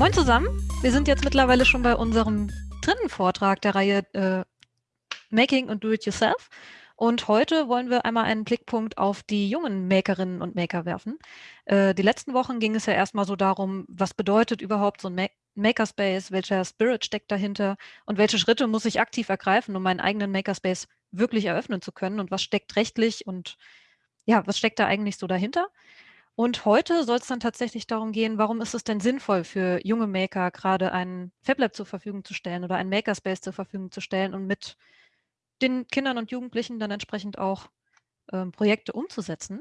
Moin zusammen, wir sind jetzt mittlerweile schon bei unserem dritten Vortrag der Reihe äh, Making und Do-It-Yourself. Und heute wollen wir einmal einen Blickpunkt auf die jungen Makerinnen und Maker werfen. Äh, die letzten Wochen ging es ja erstmal so darum, was bedeutet überhaupt so ein Ma Makerspace, welcher Spirit steckt dahinter und welche Schritte muss ich aktiv ergreifen, um meinen eigenen Makerspace wirklich eröffnen zu können und was steckt rechtlich und ja, was steckt da eigentlich so dahinter? Und heute soll es dann tatsächlich darum gehen, warum ist es denn sinnvoll für junge Maker, gerade ein FabLab zur Verfügung zu stellen oder ein Makerspace zur Verfügung zu stellen und mit den Kindern und Jugendlichen dann entsprechend auch ähm, Projekte umzusetzen.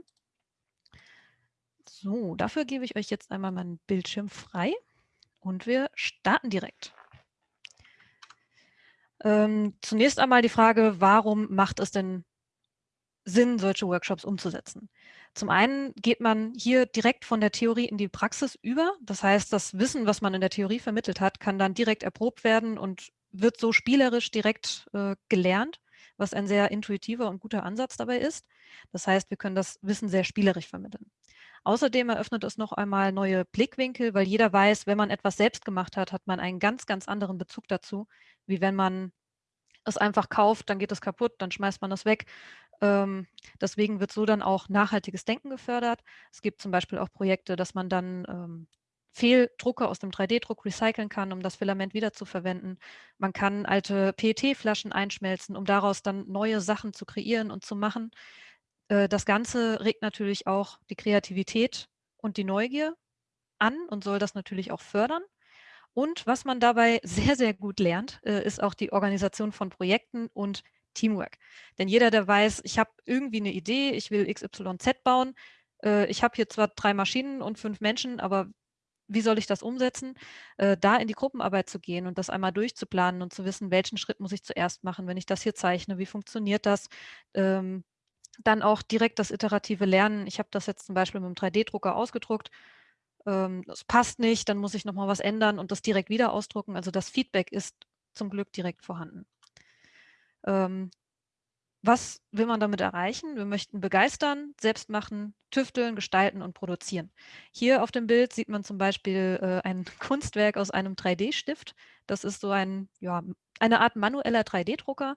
So, dafür gebe ich euch jetzt einmal meinen Bildschirm frei und wir starten direkt. Ähm, zunächst einmal die Frage, warum macht es denn Sinn, solche Workshops umzusetzen? Zum einen geht man hier direkt von der Theorie in die Praxis über. Das heißt, das Wissen, was man in der Theorie vermittelt hat, kann dann direkt erprobt werden und wird so spielerisch direkt äh, gelernt, was ein sehr intuitiver und guter Ansatz dabei ist. Das heißt, wir können das Wissen sehr spielerisch vermitteln. Außerdem eröffnet es noch einmal neue Blickwinkel, weil jeder weiß, wenn man etwas selbst gemacht hat, hat man einen ganz, ganz anderen Bezug dazu, wie wenn man es einfach kauft, dann geht es kaputt, dann schmeißt man es weg. Ähm, deswegen wird so dann auch nachhaltiges Denken gefördert. Es gibt zum Beispiel auch Projekte, dass man dann ähm, Fehldrucke aus dem 3D-Druck recyceln kann, um das Filament wiederzuverwenden. Man kann alte PET-Flaschen einschmelzen, um daraus dann neue Sachen zu kreieren und zu machen. Äh, das Ganze regt natürlich auch die Kreativität und die Neugier an und soll das natürlich auch fördern. Und was man dabei sehr, sehr gut lernt, äh, ist auch die Organisation von Projekten und Teamwork. Denn jeder, der weiß, ich habe irgendwie eine Idee, ich will XYZ bauen, äh, ich habe hier zwar drei Maschinen und fünf Menschen, aber wie soll ich das umsetzen? Äh, da in die Gruppenarbeit zu gehen und das einmal durchzuplanen und zu wissen, welchen Schritt muss ich zuerst machen, wenn ich das hier zeichne, wie funktioniert das? Ähm, dann auch direkt das iterative Lernen. Ich habe das jetzt zum Beispiel mit dem 3D-Drucker ausgedruckt. Ähm, das passt nicht, dann muss ich nochmal was ändern und das direkt wieder ausdrucken. Also das Feedback ist zum Glück direkt vorhanden. Ähm, was will man damit erreichen? Wir möchten begeistern, selbst machen, tüfteln, gestalten und produzieren. Hier auf dem Bild sieht man zum Beispiel äh, ein Kunstwerk aus einem 3D-Stift. Das ist so ein, ja, eine Art manueller 3D-Drucker.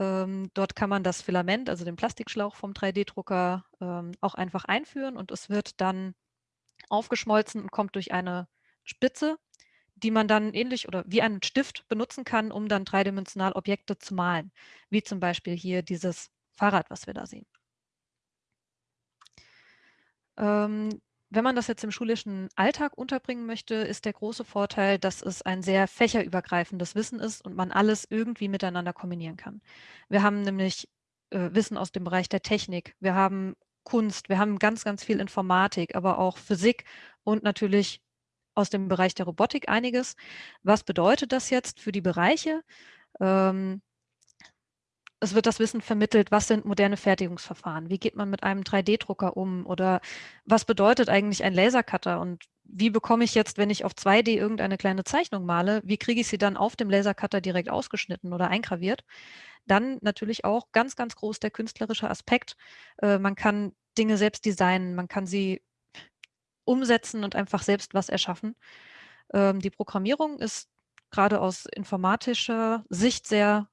Ähm, dort kann man das Filament, also den Plastikschlauch vom 3D-Drucker, ähm, auch einfach einführen und es wird dann aufgeschmolzen und kommt durch eine Spitze die man dann ähnlich oder wie einen Stift benutzen kann, um dann dreidimensional Objekte zu malen, wie zum Beispiel hier dieses Fahrrad, was wir da sehen. Ähm, wenn man das jetzt im schulischen Alltag unterbringen möchte, ist der große Vorteil, dass es ein sehr fächerübergreifendes Wissen ist und man alles irgendwie miteinander kombinieren kann. Wir haben nämlich äh, Wissen aus dem Bereich der Technik, wir haben Kunst, wir haben ganz, ganz viel Informatik, aber auch Physik und natürlich aus dem Bereich der Robotik einiges. Was bedeutet das jetzt für die Bereiche? Ähm, es wird das Wissen vermittelt, was sind moderne Fertigungsverfahren? Wie geht man mit einem 3D-Drucker um? Oder was bedeutet eigentlich ein Lasercutter? Und wie bekomme ich jetzt, wenn ich auf 2D irgendeine kleine Zeichnung male, wie kriege ich sie dann auf dem Lasercutter direkt ausgeschnitten oder eingraviert? Dann natürlich auch ganz, ganz groß der künstlerische Aspekt. Äh, man kann Dinge selbst designen, man kann sie umsetzen und einfach selbst was erschaffen. Ähm, die Programmierung ist gerade aus informatischer Sicht sehr,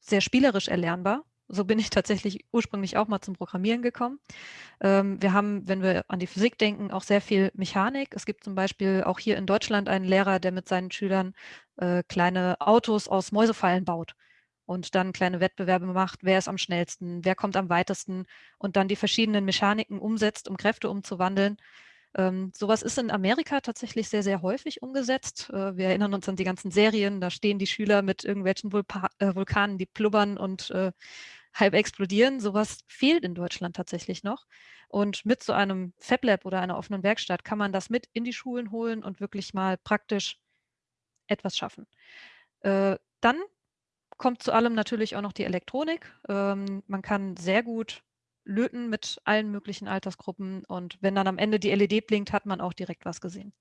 sehr spielerisch erlernbar. So bin ich tatsächlich ursprünglich auch mal zum Programmieren gekommen. Ähm, wir haben, wenn wir an die Physik denken, auch sehr viel Mechanik. Es gibt zum Beispiel auch hier in Deutschland einen Lehrer, der mit seinen Schülern äh, kleine Autos aus Mäusefallen baut und dann kleine Wettbewerbe macht, wer ist am schnellsten, wer kommt am weitesten und dann die verschiedenen Mechaniken umsetzt, um Kräfte umzuwandeln. Ähm, sowas ist in Amerika tatsächlich sehr, sehr häufig umgesetzt. Äh, wir erinnern uns an die ganzen Serien, da stehen die Schüler mit irgendwelchen Vulpa äh, Vulkanen, die plubbern und äh, halb explodieren. Sowas fehlt in Deutschland tatsächlich noch. Und mit so einem FabLab oder einer offenen Werkstatt kann man das mit in die Schulen holen und wirklich mal praktisch etwas schaffen. Äh, dann kommt zu allem natürlich auch noch die Elektronik. Ähm, man kann sehr gut löten mit allen möglichen Altersgruppen und wenn dann am Ende die LED blinkt, hat man auch direkt was gesehen.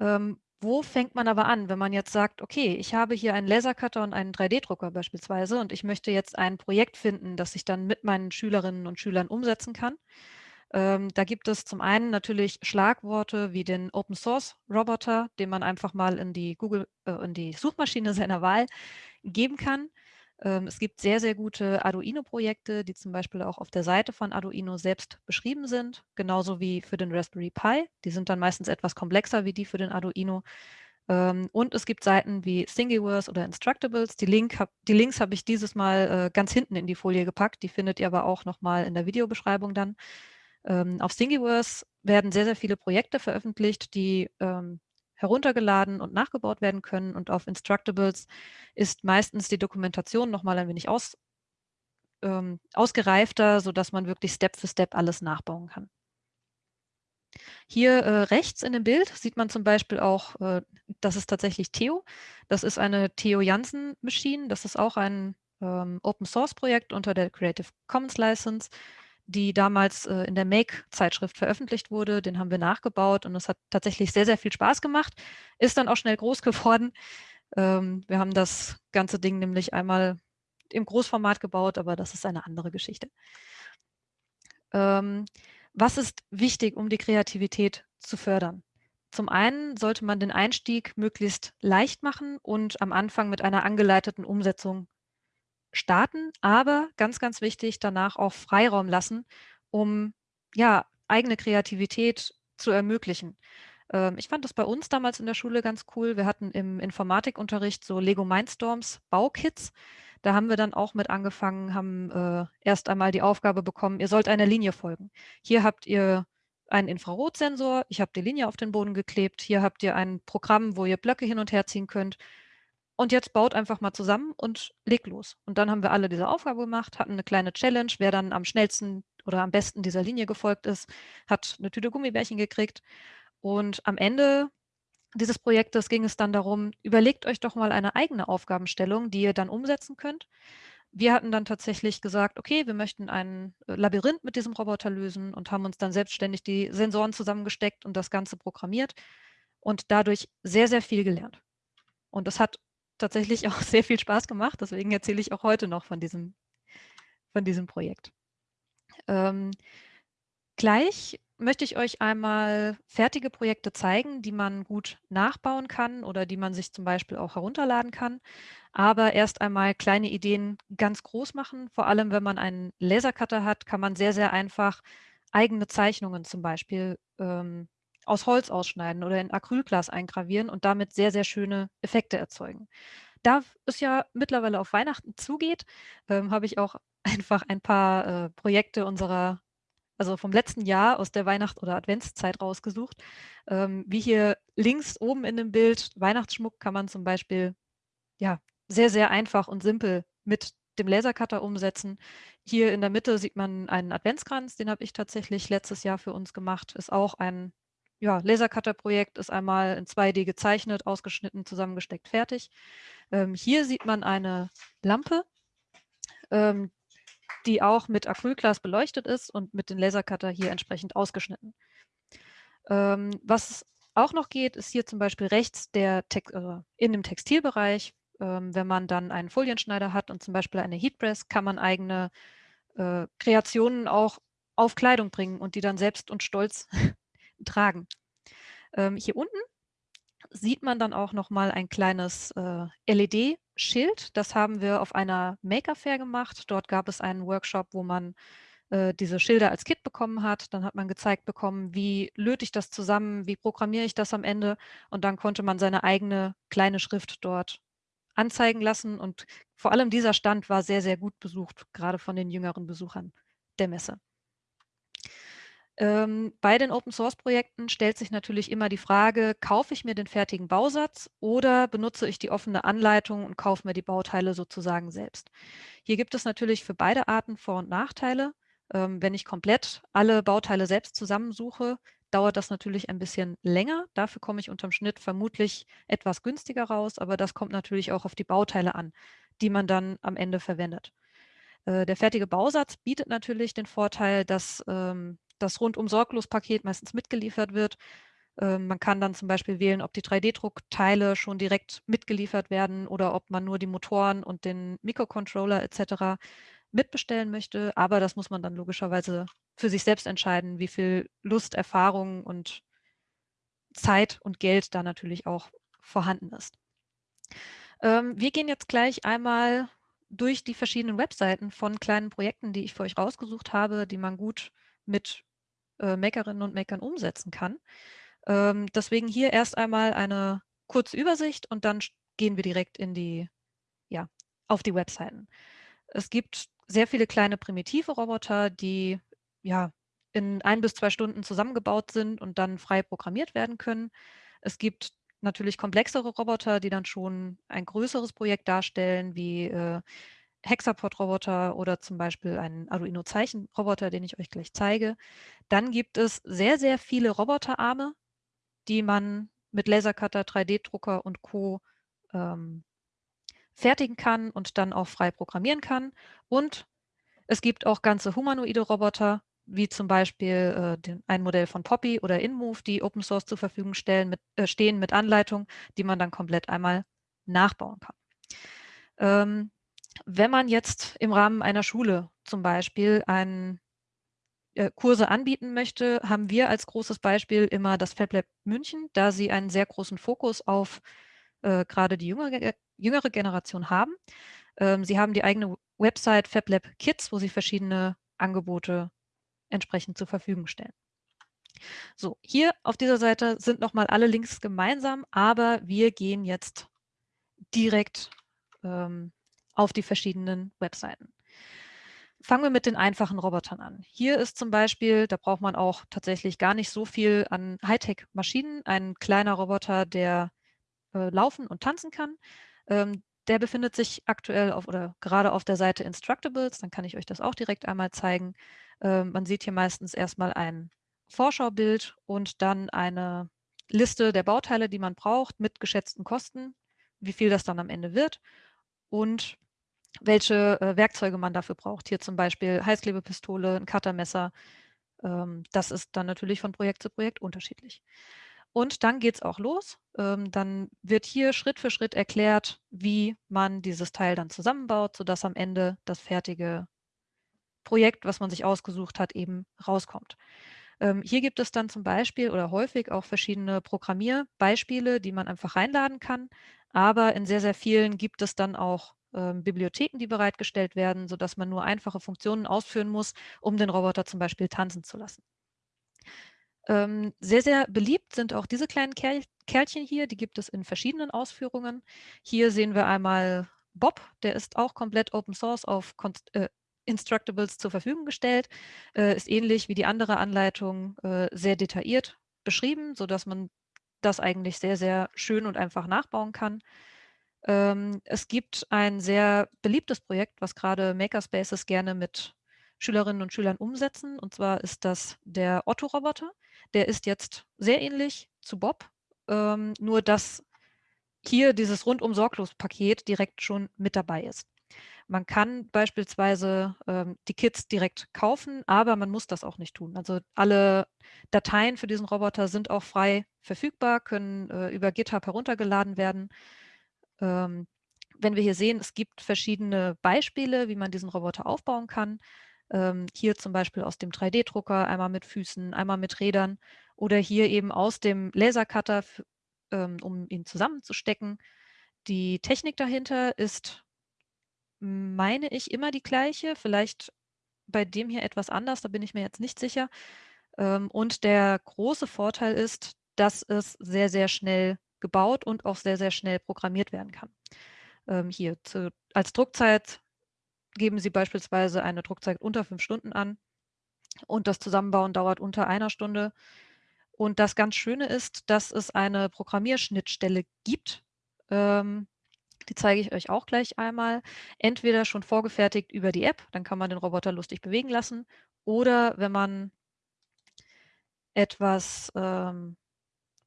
Ähm, wo fängt man aber an, wenn man jetzt sagt, okay, ich habe hier einen Lasercutter und einen 3D-Drucker beispielsweise und ich möchte jetzt ein Projekt finden, das ich dann mit meinen Schülerinnen und Schülern umsetzen kann. Ähm, da gibt es zum einen natürlich Schlagworte wie den Open Source Roboter, den man einfach mal in die Google, äh, in die Suchmaschine seiner Wahl geben kann. Ähm, es gibt sehr, sehr gute Arduino-Projekte, die zum Beispiel auch auf der Seite von Arduino selbst beschrieben sind, genauso wie für den Raspberry Pi. Die sind dann meistens etwas komplexer wie die für den Arduino. Ähm, und es gibt Seiten wie Thingiverse oder Instructables. Die, Link hab, die Links habe ich dieses Mal äh, ganz hinten in die Folie gepackt. Die findet ihr aber auch nochmal in der Videobeschreibung dann. Ähm, auf Thingiverse werden sehr, sehr viele Projekte veröffentlicht, die ähm, heruntergeladen und nachgebaut werden können. Und auf Instructables ist meistens die Dokumentation nochmal ein wenig aus, ähm, ausgereifter, sodass man wirklich Step für Step alles nachbauen kann. Hier äh, rechts in dem Bild sieht man zum Beispiel auch, äh, das ist tatsächlich Theo. Das ist eine Theo Jansen Machine. Das ist auch ein ähm, Open Source Projekt unter der Creative Commons License die damals äh, in der Make-Zeitschrift veröffentlicht wurde. Den haben wir nachgebaut und es hat tatsächlich sehr, sehr viel Spaß gemacht. Ist dann auch schnell groß geworden. Ähm, wir haben das ganze Ding nämlich einmal im Großformat gebaut, aber das ist eine andere Geschichte. Ähm, was ist wichtig, um die Kreativität zu fördern? Zum einen sollte man den Einstieg möglichst leicht machen und am Anfang mit einer angeleiteten Umsetzung starten, aber ganz, ganz wichtig, danach auch Freiraum lassen, um ja, eigene Kreativität zu ermöglichen. Ähm, ich fand das bei uns damals in der Schule ganz cool. Wir hatten im Informatikunterricht so Lego Mindstorms Baukits. Da haben wir dann auch mit angefangen, haben äh, erst einmal die Aufgabe bekommen, ihr sollt einer Linie folgen. Hier habt ihr einen Infrarotsensor, ich habe die Linie auf den Boden geklebt, hier habt ihr ein Programm, wo ihr Blöcke hin und her ziehen könnt und jetzt baut einfach mal zusammen und legt los. Und dann haben wir alle diese Aufgabe gemacht, hatten eine kleine Challenge. Wer dann am schnellsten oder am besten dieser Linie gefolgt ist, hat eine Tüte Gummibärchen gekriegt. Und am Ende dieses Projektes ging es dann darum, überlegt euch doch mal eine eigene Aufgabenstellung, die ihr dann umsetzen könnt. Wir hatten dann tatsächlich gesagt, okay, wir möchten ein äh, Labyrinth mit diesem Roboter lösen und haben uns dann selbstständig die Sensoren zusammengesteckt und das Ganze programmiert und dadurch sehr, sehr viel gelernt. Und das hat tatsächlich auch sehr viel Spaß gemacht. Deswegen erzähle ich auch heute noch von diesem, von diesem Projekt. Ähm, gleich möchte ich euch einmal fertige Projekte zeigen, die man gut nachbauen kann oder die man sich zum Beispiel auch herunterladen kann. Aber erst einmal kleine Ideen ganz groß machen. Vor allem, wenn man einen Lasercutter hat, kann man sehr, sehr einfach eigene Zeichnungen zum Beispiel ähm, aus Holz ausschneiden oder in Acrylglas eingravieren und damit sehr, sehr schöne Effekte erzeugen. Da es ja mittlerweile auf Weihnachten zugeht, ähm, habe ich auch einfach ein paar äh, Projekte unserer, also vom letzten Jahr aus der Weihnachts- oder Adventszeit rausgesucht. Ähm, wie hier links oben in dem Bild, Weihnachtsschmuck kann man zum Beispiel ja, sehr, sehr einfach und simpel mit dem Lasercutter umsetzen. Hier in der Mitte sieht man einen Adventskranz, den habe ich tatsächlich letztes Jahr für uns gemacht. Ist auch ein ja, Lasercutter-Projekt ist einmal in 2D gezeichnet, ausgeschnitten, zusammengesteckt, fertig. Ähm, hier sieht man eine Lampe, ähm, die auch mit Acrylglas beleuchtet ist und mit dem Lasercutter hier entsprechend ausgeschnitten. Ähm, was auch noch geht, ist hier zum Beispiel rechts der Text, äh, in dem Textilbereich. Ähm, wenn man dann einen Folienschneider hat und zum Beispiel eine Heatpress, kann man eigene äh, Kreationen auch auf Kleidung bringen und die dann selbst und stolz tragen. Ähm, hier unten sieht man dann auch noch mal ein kleines äh, LED-Schild. Das haben wir auf einer Maker Fair gemacht. Dort gab es einen Workshop, wo man äh, diese Schilder als Kit bekommen hat. Dann hat man gezeigt bekommen, wie löte ich das zusammen, wie programmiere ich das am Ende. Und dann konnte man seine eigene kleine Schrift dort anzeigen lassen. Und vor allem dieser Stand war sehr, sehr gut besucht, gerade von den jüngeren Besuchern der Messe. Ähm, bei den Open-Source-Projekten stellt sich natürlich immer die Frage, kaufe ich mir den fertigen Bausatz oder benutze ich die offene Anleitung und kaufe mir die Bauteile sozusagen selbst? Hier gibt es natürlich für beide Arten Vor- und Nachteile. Ähm, wenn ich komplett alle Bauteile selbst zusammensuche, dauert das natürlich ein bisschen länger. Dafür komme ich unterm Schnitt vermutlich etwas günstiger raus, aber das kommt natürlich auch auf die Bauteile an, die man dann am Ende verwendet. Äh, der fertige Bausatz bietet natürlich den Vorteil, dass ähm, das rundum sorglos Paket meistens mitgeliefert wird. Ähm, man kann dann zum Beispiel wählen, ob die 3D-Druckteile schon direkt mitgeliefert werden oder ob man nur die Motoren und den Mikrocontroller etc. mitbestellen möchte. Aber das muss man dann logischerweise für sich selbst entscheiden, wie viel Lust, Erfahrung und Zeit und Geld da natürlich auch vorhanden ist. Ähm, wir gehen jetzt gleich einmal durch die verschiedenen Webseiten von kleinen Projekten, die ich für euch rausgesucht habe, die man gut mit äh, Makerinnen und Makern umsetzen kann. Ähm, deswegen hier erst einmal eine kurze Übersicht und dann gehen wir direkt in die, ja, auf die Webseiten. Es gibt sehr viele kleine primitive Roboter, die ja in ein bis zwei Stunden zusammengebaut sind und dann frei programmiert werden können. Es gibt natürlich komplexere Roboter, die dann schon ein größeres Projekt darstellen, wie äh, Hexapod-Roboter oder zum Beispiel einen Arduino-Zeichen-Roboter, den ich euch gleich zeige. Dann gibt es sehr, sehr viele Roboterarme, die man mit Lasercutter, 3D-Drucker und Co. Ähm, fertigen kann und dann auch frei programmieren kann. Und es gibt auch ganze humanoide Roboter, wie zum Beispiel äh, den, ein Modell von Poppy oder InMove, die Open Source zur Verfügung stellen, mit, äh, stehen mit Anleitung, die man dann komplett einmal nachbauen kann. Ähm, wenn man jetzt im Rahmen einer Schule zum Beispiel einen Kurse anbieten möchte, haben wir als großes Beispiel immer das FabLab München, da sie einen sehr großen Fokus auf äh, gerade die jüngere, jüngere Generation haben. Ähm, sie haben die eigene Website FabLab Kids, wo sie verschiedene Angebote entsprechend zur Verfügung stellen. So, hier auf dieser Seite sind nochmal alle Links gemeinsam, aber wir gehen jetzt direkt ähm, auf die verschiedenen Webseiten. Fangen wir mit den einfachen Robotern an. Hier ist zum Beispiel, da braucht man auch tatsächlich gar nicht so viel an Hightech-Maschinen, ein kleiner Roboter, der äh, laufen und tanzen kann. Ähm, der befindet sich aktuell auf oder gerade auf der Seite Instructables, dann kann ich euch das auch direkt einmal zeigen. Ähm, man sieht hier meistens erstmal ein Vorschaubild und dann eine Liste der Bauteile, die man braucht, mit geschätzten Kosten, wie viel das dann am Ende wird und welche äh, Werkzeuge man dafür braucht. Hier zum Beispiel Heißklebepistole, ein Cuttermesser. Ähm, das ist dann natürlich von Projekt zu Projekt unterschiedlich. Und dann geht es auch los. Ähm, dann wird hier Schritt für Schritt erklärt, wie man dieses Teil dann zusammenbaut, sodass am Ende das fertige Projekt, was man sich ausgesucht hat, eben rauskommt. Ähm, hier gibt es dann zum Beispiel oder häufig auch verschiedene Programmierbeispiele, die man einfach reinladen kann. Aber in sehr, sehr vielen gibt es dann auch ähm, Bibliotheken, die bereitgestellt werden, sodass man nur einfache Funktionen ausführen muss, um den Roboter zum Beispiel tanzen zu lassen. Ähm, sehr, sehr beliebt sind auch diese kleinen Kerl Kerlchen hier, die gibt es in verschiedenen Ausführungen. Hier sehen wir einmal Bob, der ist auch komplett Open Source auf äh, Instructables zur Verfügung gestellt, äh, ist ähnlich wie die andere Anleitung äh, sehr detailliert beschrieben, sodass man das eigentlich sehr, sehr schön und einfach nachbauen kann. Ähm, es gibt ein sehr beliebtes Projekt, was gerade Makerspaces gerne mit Schülerinnen und Schülern umsetzen. Und zwar ist das der Otto-Roboter. Der ist jetzt sehr ähnlich zu Bob, ähm, nur dass hier dieses rundum sorglos Paket direkt schon mit dabei ist. Man kann beispielsweise ähm, die Kits direkt kaufen, aber man muss das auch nicht tun. Also alle Dateien für diesen Roboter sind auch frei verfügbar, können äh, über GitHub heruntergeladen werden. Ähm, wenn wir hier sehen, es gibt verschiedene Beispiele, wie man diesen Roboter aufbauen kann. Ähm, hier zum Beispiel aus dem 3D-Drucker, einmal mit Füßen, einmal mit Rädern oder hier eben aus dem Lasercutter, ähm, um ihn zusammenzustecken. Die Technik dahinter ist, meine ich, immer die gleiche. Vielleicht bei dem hier etwas anders, da bin ich mir jetzt nicht sicher. Ähm, und der große Vorteil ist, dass es sehr, sehr schnell gebaut und auch sehr, sehr schnell programmiert werden kann. Ähm, hier zu, als Druckzeit geben Sie beispielsweise eine Druckzeit unter fünf Stunden an und das Zusammenbauen dauert unter einer Stunde. Und das ganz Schöne ist, dass es eine Programmierschnittstelle gibt. Ähm, die zeige ich euch auch gleich einmal. Entweder schon vorgefertigt über die App, dann kann man den Roboter lustig bewegen lassen. Oder wenn man etwas ähm,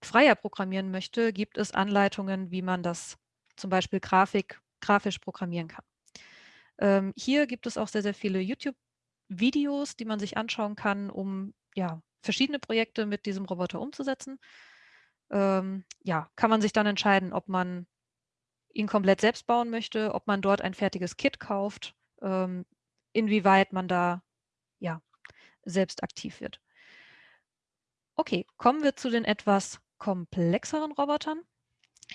freier programmieren möchte, gibt es Anleitungen, wie man das zum Beispiel Grafik, grafisch programmieren kann. Ähm, hier gibt es auch sehr, sehr viele YouTube-Videos, die man sich anschauen kann, um ja, verschiedene Projekte mit diesem Roboter umzusetzen. Ähm, ja, kann man sich dann entscheiden, ob man ihn komplett selbst bauen möchte, ob man dort ein fertiges Kit kauft, ähm, inwieweit man da ja, selbst aktiv wird. Okay, kommen wir zu den etwas komplexeren Robotern.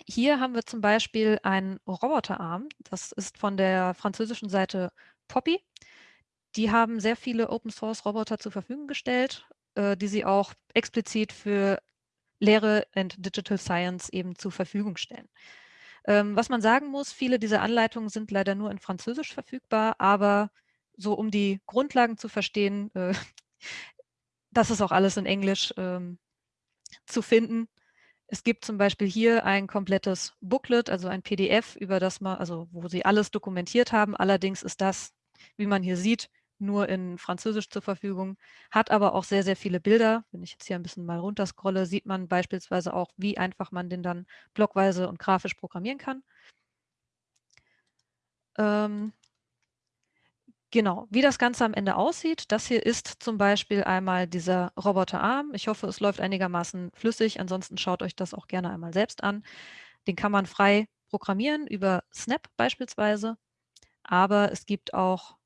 Hier haben wir zum Beispiel einen Roboterarm. Das ist von der französischen Seite Poppy. Die haben sehr viele Open-Source-Roboter zur Verfügung gestellt, äh, die sie auch explizit für Lehre und Digital Science eben zur Verfügung stellen. Ähm, was man sagen muss, viele dieser Anleitungen sind leider nur in Französisch verfügbar, aber so um die Grundlagen zu verstehen, äh, das ist auch alles in Englisch ähm, zu finden. Es gibt zum Beispiel hier ein komplettes Booklet, also ein PDF, über das man, also wo sie alles dokumentiert haben. Allerdings ist das, wie man hier sieht, nur in Französisch zur Verfügung, hat aber auch sehr, sehr viele Bilder. Wenn ich jetzt hier ein bisschen mal runterscrolle, sieht man beispielsweise auch, wie einfach man den dann blockweise und grafisch programmieren kann. Ähm, genau, wie das Ganze am Ende aussieht, das hier ist zum Beispiel einmal dieser Roboterarm. Ich hoffe, es läuft einigermaßen flüssig, ansonsten schaut euch das auch gerne einmal selbst an. Den kann man frei programmieren über Snap beispielsweise, aber es gibt auch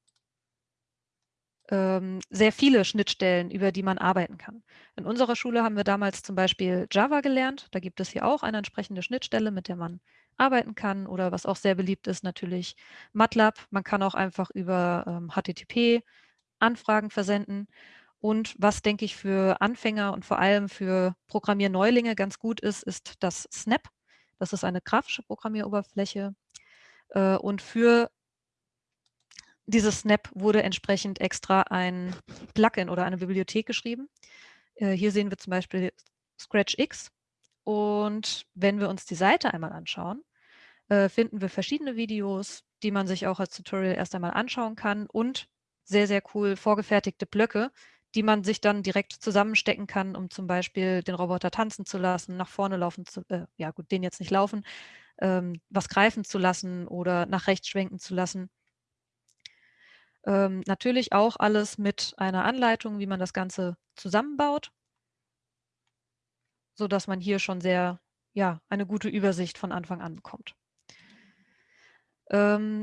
ähm, sehr viele Schnittstellen, über die man arbeiten kann. In unserer Schule haben wir damals zum Beispiel Java gelernt. Da gibt es hier auch eine entsprechende Schnittstelle, mit der man arbeiten kann. Oder was auch sehr beliebt ist, natürlich MATLAB. Man kann auch einfach über ähm, HTTP Anfragen versenden. Und was, denke ich, für Anfänger und vor allem für Programmierneulinge ganz gut ist, ist das Snap. Das ist eine grafische Programmieroberfläche. Äh, und für dieses Snap wurde entsprechend extra ein Plugin oder eine Bibliothek geschrieben. Äh, hier sehen wir zum Beispiel ScratchX. Und wenn wir uns die Seite einmal anschauen, äh, finden wir verschiedene Videos, die man sich auch als Tutorial erst einmal anschauen kann und sehr, sehr cool vorgefertigte Blöcke, die man sich dann direkt zusammenstecken kann, um zum Beispiel den Roboter tanzen zu lassen, nach vorne laufen zu, äh, ja gut, den jetzt nicht laufen, ähm, was greifen zu lassen oder nach rechts schwenken zu lassen. Ähm, natürlich auch alles mit einer Anleitung, wie man das Ganze zusammenbaut, sodass man hier schon sehr, ja, eine gute Übersicht von Anfang an bekommt. Ähm,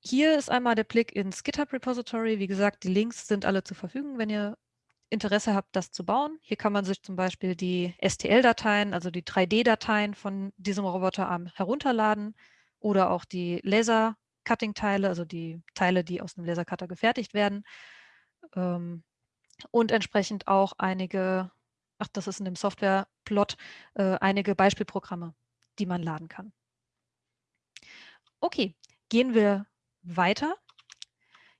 hier ist einmal der Blick ins GitHub-Repository. Wie gesagt, die Links sind alle zur Verfügung, wenn ihr Interesse habt, das zu bauen. Hier kann man sich zum Beispiel die STL-Dateien, also die 3D-Dateien von diesem Roboterarm herunterladen oder auch die Laser Cutting-Teile, also die Teile, die aus einem Lasercutter gefertigt werden. Ähm, und entsprechend auch einige, ach, das ist in dem Software-Plot, äh, einige Beispielprogramme, die man laden kann. Okay, gehen wir weiter.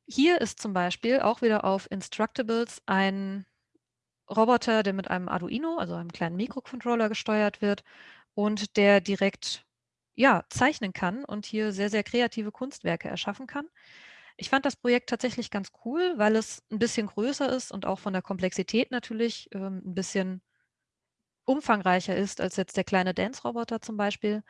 Hier ist zum Beispiel auch wieder auf Instructables ein Roboter, der mit einem Arduino, also einem kleinen Mikrocontroller gesteuert wird und der direkt ja, zeichnen kann und hier sehr, sehr kreative Kunstwerke erschaffen kann. Ich fand das Projekt tatsächlich ganz cool, weil es ein bisschen größer ist und auch von der Komplexität natürlich ähm, ein bisschen umfangreicher ist als jetzt der kleine Dance-Roboter zum Beispiel.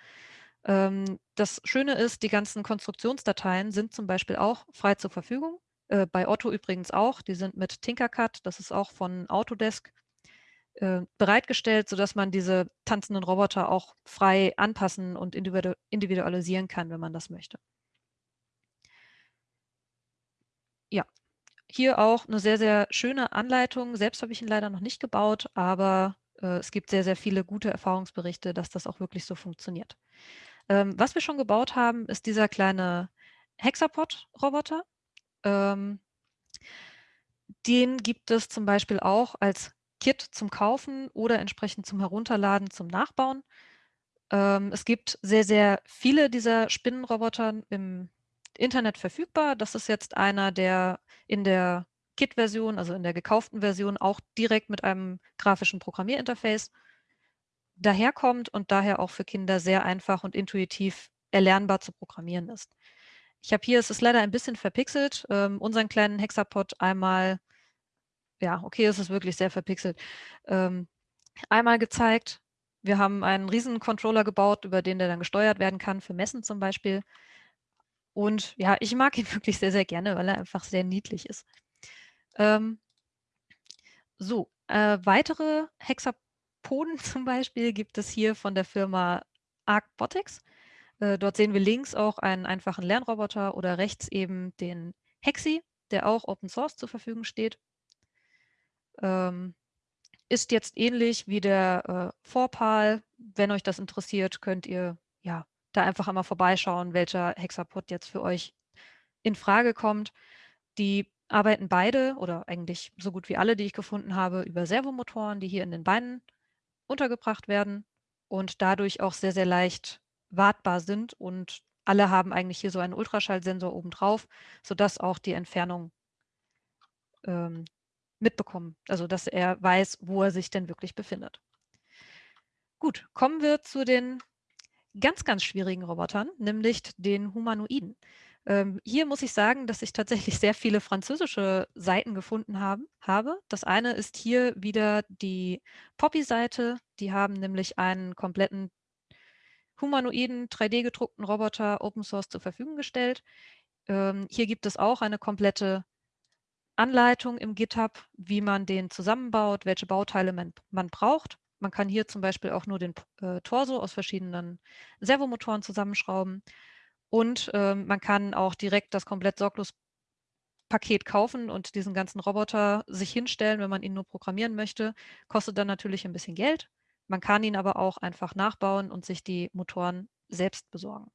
Ähm, das Schöne ist, die ganzen Konstruktionsdateien sind zum Beispiel auch frei zur Verfügung. Äh, bei Otto übrigens auch. Die sind mit Tinkercad, das ist auch von Autodesk äh, bereitgestellt, sodass man diese tanzenden Roboter auch frei anpassen und individu individualisieren kann, wenn man das möchte. Ja, hier auch eine sehr, sehr schöne Anleitung. Selbst habe ich ihn leider noch nicht gebaut, aber äh, es gibt sehr, sehr viele gute Erfahrungsberichte, dass das auch wirklich so funktioniert. Ähm, was wir schon gebaut haben, ist dieser kleine Hexapod-Roboter. Ähm, den gibt es zum Beispiel auch als Kit zum Kaufen oder entsprechend zum Herunterladen, zum Nachbauen. Ähm, es gibt sehr, sehr viele dieser Spinnenroboter im Internet verfügbar. Das ist jetzt einer, der in der Kit-Version, also in der gekauften Version, auch direkt mit einem grafischen Programmierinterface daherkommt und daher auch für Kinder sehr einfach und intuitiv erlernbar zu programmieren ist. Ich habe hier, es ist leider ein bisschen verpixelt, ähm, unseren kleinen Hexapod einmal ja, okay, es ist wirklich sehr verpixelt, ähm, einmal gezeigt. Wir haben einen riesen Controller gebaut, über den der dann gesteuert werden kann, für Messen zum Beispiel. Und ja, ich mag ihn wirklich sehr, sehr gerne, weil er einfach sehr niedlich ist. Ähm, so, äh, weitere Hexapoden zum Beispiel gibt es hier von der Firma Arcbotics. Äh, dort sehen wir links auch einen einfachen Lernroboter oder rechts eben den Hexi, der auch Open Source zur Verfügung steht. Ähm, ist jetzt ähnlich wie der äh, Vorpal. Wenn euch das interessiert, könnt ihr ja da einfach einmal vorbeischauen, welcher Hexapod jetzt für euch in Frage kommt. Die arbeiten beide oder eigentlich so gut wie alle, die ich gefunden habe, über Servomotoren, die hier in den Beinen untergebracht werden und dadurch auch sehr, sehr leicht wartbar sind und alle haben eigentlich hier so einen Ultraschallsensor obendrauf, sodass auch die Entfernung ähm, mitbekommen, also dass er weiß, wo er sich denn wirklich befindet. Gut, kommen wir zu den ganz, ganz schwierigen Robotern, nämlich den Humanoiden. Ähm, hier muss ich sagen, dass ich tatsächlich sehr viele französische Seiten gefunden haben, habe. Das eine ist hier wieder die Poppy-Seite. Die haben nämlich einen kompletten humanoiden 3D-gedruckten Roboter Open Source zur Verfügung gestellt. Ähm, hier gibt es auch eine komplette Anleitung im GitHub, wie man den zusammenbaut, welche Bauteile man, man braucht. Man kann hier zum Beispiel auch nur den äh, Torso aus verschiedenen Servomotoren zusammenschrauben. Und ähm, man kann auch direkt das komplett sorglos Paket kaufen und diesen ganzen Roboter sich hinstellen, wenn man ihn nur programmieren möchte. Kostet dann natürlich ein bisschen Geld. Man kann ihn aber auch einfach nachbauen und sich die Motoren selbst besorgen.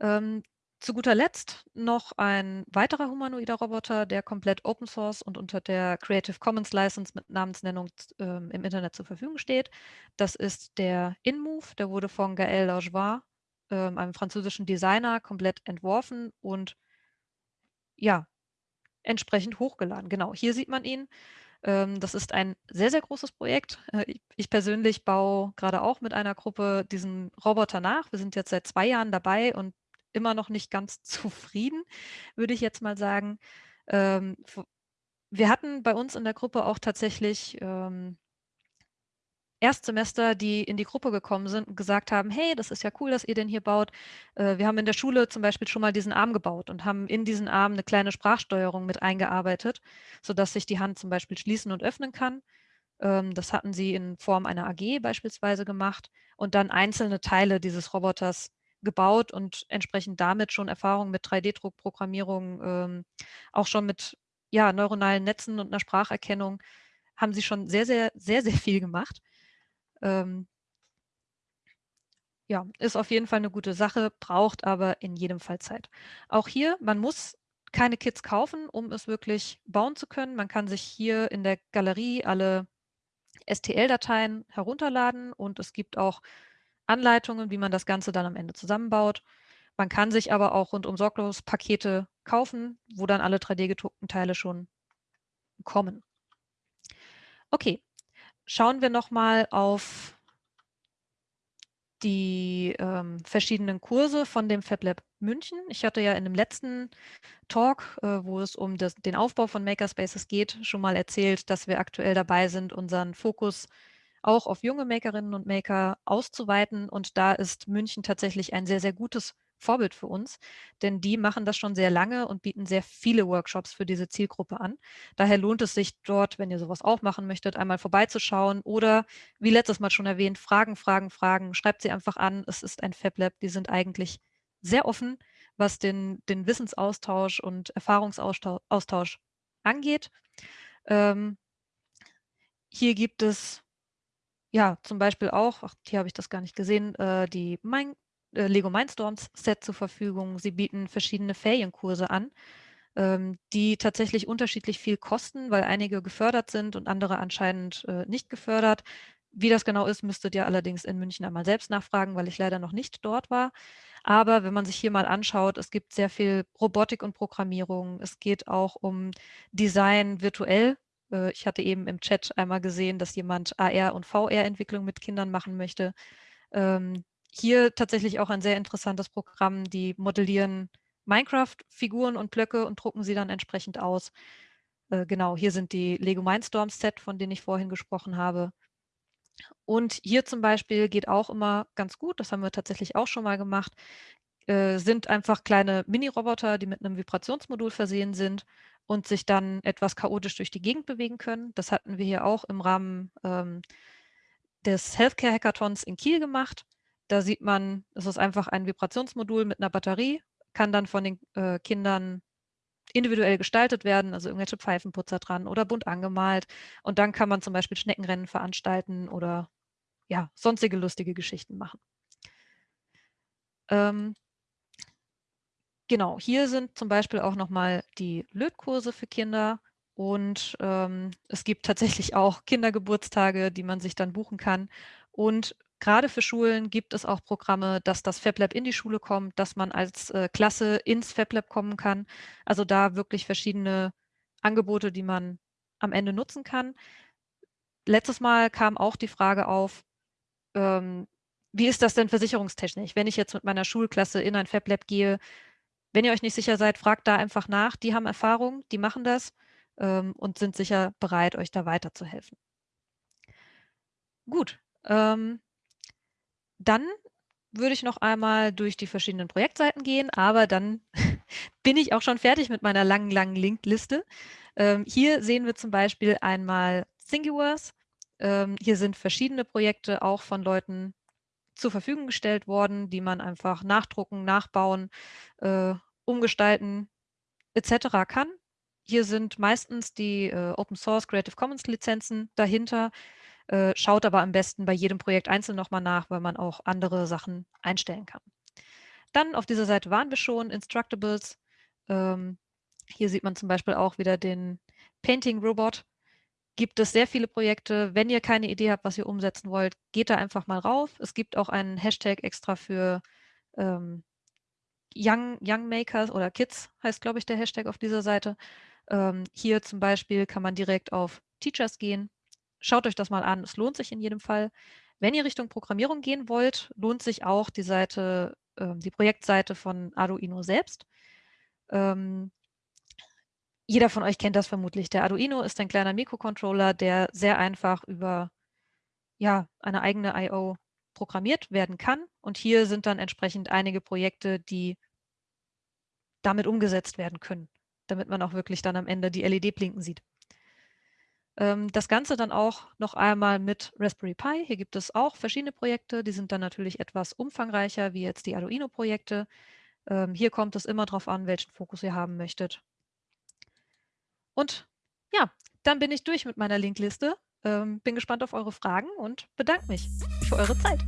Ähm, zu guter Letzt noch ein weiterer humanoider Roboter, der komplett Open Source und unter der Creative Commons License mit Namensnennung ähm, im Internet zur Verfügung steht. Das ist der InMove, der wurde von Gaël Lajoie, ähm, einem französischen Designer, komplett entworfen und ja, entsprechend hochgeladen. Genau, hier sieht man ihn. Ähm, das ist ein sehr, sehr großes Projekt. Äh, ich persönlich baue gerade auch mit einer Gruppe diesen Roboter nach. Wir sind jetzt seit zwei Jahren dabei und immer noch nicht ganz zufrieden, würde ich jetzt mal sagen. Ähm, wir hatten bei uns in der Gruppe auch tatsächlich ähm, Erstsemester, die in die Gruppe gekommen sind und gesagt haben, hey, das ist ja cool, dass ihr den hier baut. Äh, wir haben in der Schule zum Beispiel schon mal diesen Arm gebaut und haben in diesen Arm eine kleine Sprachsteuerung mit eingearbeitet, sodass sich die Hand zum Beispiel schließen und öffnen kann. Ähm, das hatten sie in Form einer AG beispielsweise gemacht und dann einzelne Teile dieses Roboters gebaut und entsprechend damit schon Erfahrungen mit 3D-Druckprogrammierung, ähm, auch schon mit ja, neuronalen Netzen und einer Spracherkennung haben sie schon sehr, sehr, sehr, sehr viel gemacht. Ähm, ja, ist auf jeden Fall eine gute Sache, braucht aber in jedem Fall Zeit. Auch hier, man muss keine Kits kaufen, um es wirklich bauen zu können. Man kann sich hier in der Galerie alle STL-Dateien herunterladen und es gibt auch Anleitungen, wie man das Ganze dann am Ende zusammenbaut. Man kann sich aber auch rundum sorglos Pakete kaufen, wo dann alle 3D-gedruckten Teile schon kommen. Okay, schauen wir nochmal auf die ähm, verschiedenen Kurse von dem FabLab München. Ich hatte ja in dem letzten Talk, äh, wo es um das, den Aufbau von Makerspaces geht, schon mal erzählt, dass wir aktuell dabei sind, unseren Fokus auch auf junge Makerinnen und Maker auszuweiten. Und da ist München tatsächlich ein sehr, sehr gutes Vorbild für uns, denn die machen das schon sehr lange und bieten sehr viele Workshops für diese Zielgruppe an. Daher lohnt es sich dort, wenn ihr sowas auch machen möchtet, einmal vorbeizuschauen oder wie letztes Mal schon erwähnt, Fragen, Fragen, Fragen, schreibt sie einfach an. Es ist ein FabLab, die sind eigentlich sehr offen, was den, den Wissensaustausch und Erfahrungsaustausch angeht. Ähm, hier gibt es ja zum Beispiel auch, ach, hier habe ich das gar nicht gesehen, äh, die Mind äh, Lego Mindstorms Set zur Verfügung. Sie bieten verschiedene Ferienkurse an, ähm, die tatsächlich unterschiedlich viel kosten, weil einige gefördert sind und andere anscheinend äh, nicht gefördert. Wie das genau ist, müsstet ihr allerdings in München einmal selbst nachfragen, weil ich leider noch nicht dort war. Aber wenn man sich hier mal anschaut, es gibt sehr viel Robotik und Programmierung. Es geht auch um Design virtuell. Äh, ich hatte eben im Chat einmal gesehen, dass jemand AR- und VR-Entwicklung mit Kindern machen möchte. Ähm, hier tatsächlich auch ein sehr interessantes Programm. Die modellieren Minecraft-Figuren und Blöcke und drucken sie dann entsprechend aus. Äh, genau, hier sind die Lego Mindstorms Set, von denen ich vorhin gesprochen habe. Und hier zum Beispiel geht auch immer ganz gut, das haben wir tatsächlich auch schon mal gemacht, äh, sind einfach kleine Mini-Roboter, die mit einem Vibrationsmodul versehen sind und sich dann etwas chaotisch durch die Gegend bewegen können. Das hatten wir hier auch im Rahmen ähm, des Healthcare Hackathons in Kiel gemacht. Da sieht man, es ist einfach ein Vibrationsmodul mit einer Batterie, kann dann von den äh, Kindern individuell gestaltet werden, also irgendwelche Pfeifenputzer dran oder bunt angemalt. Und dann kann man zum Beispiel Schneckenrennen veranstalten oder ja, sonstige lustige Geschichten machen. Ähm, genau, hier sind zum Beispiel auch nochmal die Lötkurse für Kinder und ähm, es gibt tatsächlich auch Kindergeburtstage, die man sich dann buchen kann. Und gerade für Schulen gibt es auch Programme, dass das FabLab in die Schule kommt, dass man als äh, Klasse ins FabLab kommen kann. Also da wirklich verschiedene Angebote, die man am Ende nutzen kann. Letztes Mal kam auch die Frage auf, ähm, wie ist das denn versicherungstechnisch? Wenn ich jetzt mit meiner Schulklasse in ein FabLab gehe, wenn ihr euch nicht sicher seid, fragt da einfach nach. Die haben Erfahrung, die machen das ähm, und sind sicher bereit, euch da weiterzuhelfen. Gut, ähm, dann würde ich noch einmal durch die verschiedenen Projektseiten gehen, aber dann bin ich auch schon fertig mit meiner langen, langen Linkliste. Ähm, hier sehen wir zum Beispiel einmal Thingiverse. Ähm, hier sind verschiedene Projekte auch von Leuten zur Verfügung gestellt worden, die man einfach nachdrucken, nachbauen, äh, umgestalten etc. kann. Hier sind meistens die äh, Open Source Creative Commons Lizenzen dahinter. Äh, schaut aber am besten bei jedem Projekt einzeln nochmal nach, weil man auch andere Sachen einstellen kann. Dann auf dieser Seite waren wir schon, Instructables. Ähm, hier sieht man zum Beispiel auch wieder den Painting Robot. Gibt es sehr viele Projekte. Wenn ihr keine Idee habt, was ihr umsetzen wollt, geht da einfach mal rauf. Es gibt auch einen Hashtag extra für ähm, Young, Young Makers oder Kids heißt, glaube ich, der Hashtag auf dieser Seite. Ähm, hier zum Beispiel kann man direkt auf Teachers gehen. Schaut euch das mal an, es lohnt sich in jedem Fall. Wenn ihr Richtung Programmierung gehen wollt, lohnt sich auch die Seite, äh, die Projektseite von Arduino selbst. Ähm, jeder von euch kennt das vermutlich. Der Arduino ist ein kleiner Mikrocontroller, der sehr einfach über ja, eine eigene I.O. programmiert werden kann. Und hier sind dann entsprechend einige Projekte, die damit umgesetzt werden können damit man auch wirklich dann am Ende die LED blinken sieht. Ähm, das Ganze dann auch noch einmal mit Raspberry Pi. Hier gibt es auch verschiedene Projekte, die sind dann natürlich etwas umfangreicher, wie jetzt die Arduino-Projekte. Ähm, hier kommt es immer darauf an, welchen Fokus ihr haben möchtet. Und ja, dann bin ich durch mit meiner Linkliste. Ähm, bin gespannt auf eure Fragen und bedanke mich für eure Zeit.